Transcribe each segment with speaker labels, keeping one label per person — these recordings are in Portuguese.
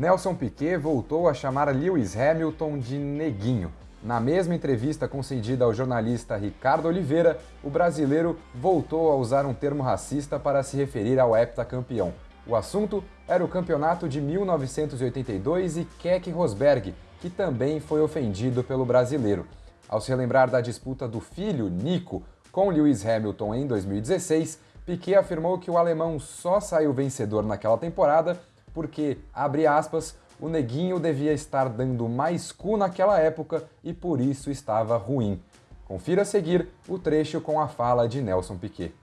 Speaker 1: Nelson Piquet voltou a chamar Lewis Hamilton de neguinho. Na mesma entrevista concedida ao jornalista Ricardo Oliveira, o brasileiro voltou a usar um termo racista para se referir ao heptacampeão. O assunto era o campeonato de 1982 e Keck Rosberg, que também foi ofendido pelo brasileiro. Ao se relembrar da disputa do filho, Nico, com Lewis Hamilton em 2016, Piquet afirmou que o alemão só saiu vencedor naquela temporada porque, abre aspas, o neguinho devia estar dando mais cu naquela época e por isso estava ruim. Confira a seguir o trecho com a fala de Nelson Piquet.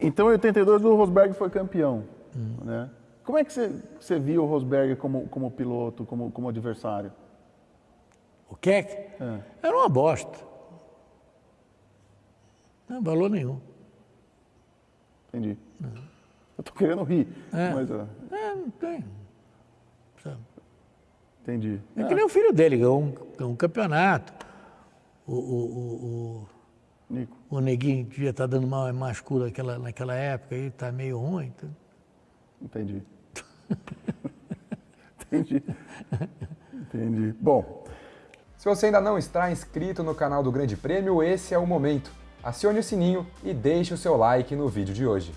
Speaker 2: Então, em 82, o Rosberg foi campeão. Hum. Né? Como é que você, você viu o Rosberg como, como piloto, como, como adversário?
Speaker 3: O Keck? É. Era uma bosta. Não valor nenhum.
Speaker 2: Entendi. Não. Eu tô querendo rir,
Speaker 3: é.
Speaker 2: mas...
Speaker 3: É, não tem.
Speaker 2: Sabe? Entendi.
Speaker 3: É, que nem o filho dele, ganhou um, um campeonato. O, o, o,
Speaker 2: Nico.
Speaker 3: o neguinho devia estar dando mal mais cura naquela, naquela época, aí está meio ruim. Então...
Speaker 2: Entendi. Entendi. Entendi. Bom.
Speaker 1: Se você ainda não está inscrito no canal do Grande Prêmio, esse é o momento. Acione o sininho e deixe o seu like no vídeo de hoje.